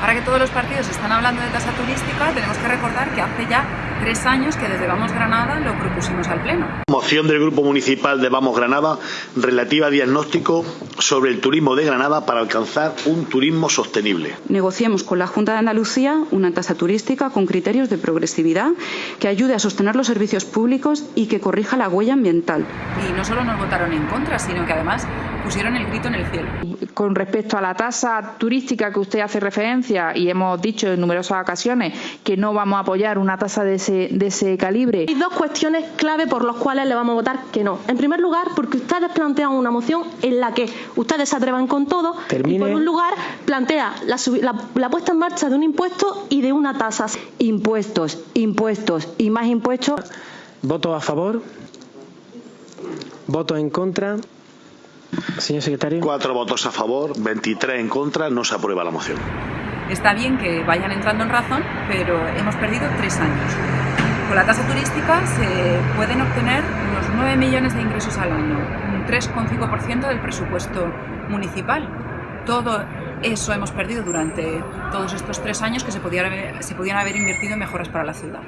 Ahora que todos los partidos están hablando de tasa turística, tenemos que recordar que hace ya tres años que desde Vamos Granada lo propusimos al Pleno. Moción del Grupo Municipal de Vamos Granada relativa a diagnóstico sobre el turismo de Granada para alcanzar un turismo sostenible. Negociemos con la Junta de Andalucía una tasa turística con criterios de progresividad que ayude a sostener los servicios públicos y que corrija la huella ambiental. Y no solo nos votaron en contra, sino que además pusieron el grito en el cielo. Con respecto a la tasa turística que usted hace referencia y hemos dicho en numerosas ocasiones que no vamos a apoyar una tasa de ese, de ese calibre. Hay dos cuestiones clave por las cuales le vamos a votar que no. En primer lugar, porque ustedes plantean una moción en la que ustedes se atrevan con todo Termine. y por un lugar plantea la, la, la puesta en marcha de un impuesto y de una tasa. Impuestos, impuestos y más impuestos. ¿Voto a favor? ¿Voto en contra? Señor secretario. Cuatro votos a favor, 23 en contra, no se aprueba la moción. Está bien que vayan entrando en razón, pero hemos perdido tres años. Con la tasa turística se pueden obtener unos 9 millones de ingresos al año, un 3,5% del presupuesto municipal. Todo eso hemos perdido durante todos estos tres años que se podían haber, se podían haber invertido en mejoras para la ciudad.